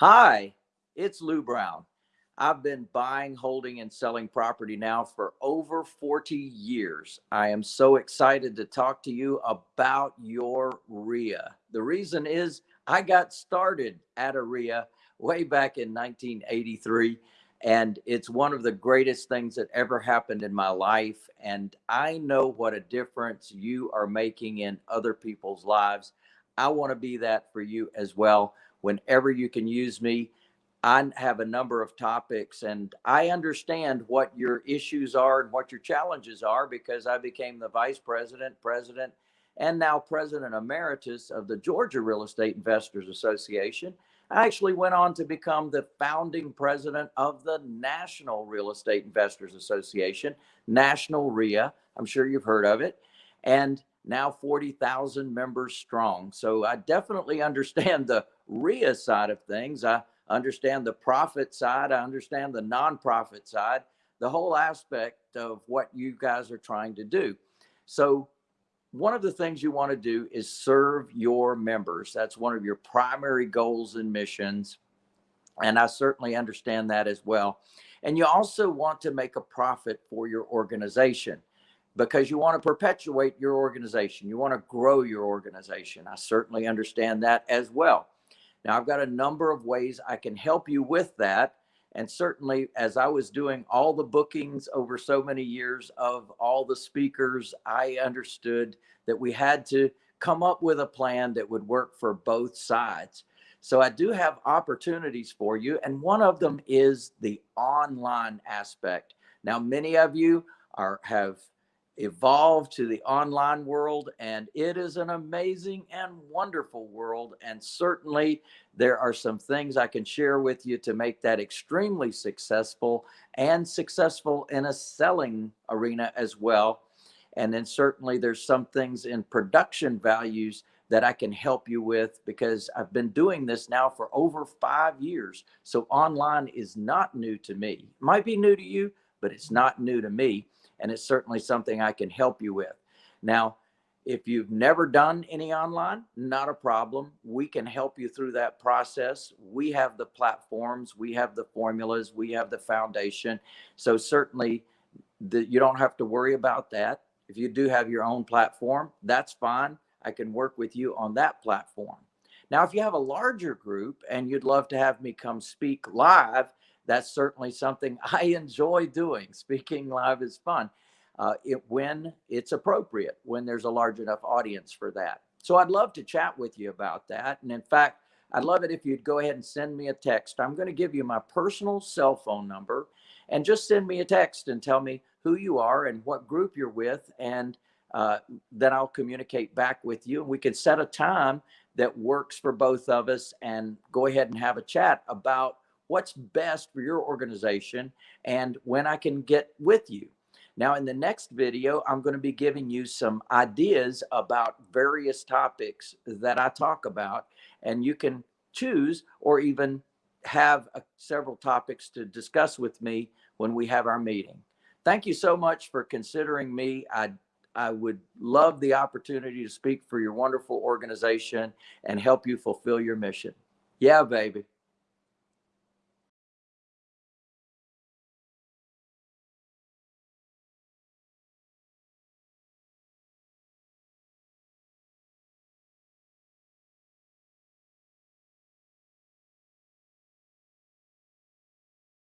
Hi, it's Lou Brown. I've been buying, holding, and selling property now for over 40 years. I am so excited to talk to you about your REIA. The reason is I got started at a REIA way back in 1983, and it's one of the greatest things that ever happened in my life. And I know what a difference you are making in other people's lives. I want to be that for you as well. Whenever you can use me, I have a number of topics and I understand what your issues are and what your challenges are because I became the vice president, president, and now president emeritus of the Georgia Real Estate Investors Association. I actually went on to become the founding president of the National Real Estate Investors Association, National REIA. I'm sure you've heard of it. And now 40,000 members strong. So I definitely understand the REIA side of things. I understand the profit side. I understand the nonprofit side, the whole aspect of what you guys are trying to do. So one of the things you want to do is serve your members. That's one of your primary goals and missions. And I certainly understand that as well. And you also want to make a profit for your organization because you want to perpetuate your organization. You want to grow your organization. I certainly understand that as well. Now, I've got a number of ways I can help you with that. And certainly, as I was doing all the bookings over so many years of all the speakers, I understood that we had to come up with a plan that would work for both sides. So I do have opportunities for you. And one of them is the online aspect. Now, many of you are have evolved to the online world and it is an amazing and wonderful world and certainly there are some things I can share with you to make that extremely successful and successful in a selling arena as well and then certainly there's some things in production values that I can help you with because I've been doing this now for over five years. So online is not new to me. It might be new to you, but it's not new to me and it's certainly something I can help you with. Now, if you've never done any online, not a problem. We can help you through that process. We have the platforms, we have the formulas, we have the foundation. So certainly the, you don't have to worry about that. If you do have your own platform, that's fine. I can work with you on that platform. Now, if you have a larger group and you'd love to have me come speak live, that's certainly something I enjoy doing. Speaking live is fun uh, it, when it's appropriate, when there's a large enough audience for that. So I'd love to chat with you about that. And in fact, I'd love it if you'd go ahead and send me a text. I'm going to give you my personal cell phone number and just send me a text and tell me who you are and what group you're with. And uh, then I'll communicate back with you. And we can set a time that works for both of us and go ahead and have a chat about what's best for your organization and when I can get with you. Now, in the next video, I'm going to be giving you some ideas about various topics that I talk about, and you can choose or even have uh, several topics to discuss with me when we have our meeting. Thank you so much for considering me. I I would love the opportunity to speak for your wonderful organization and help you fulfill your mission. Yeah, baby.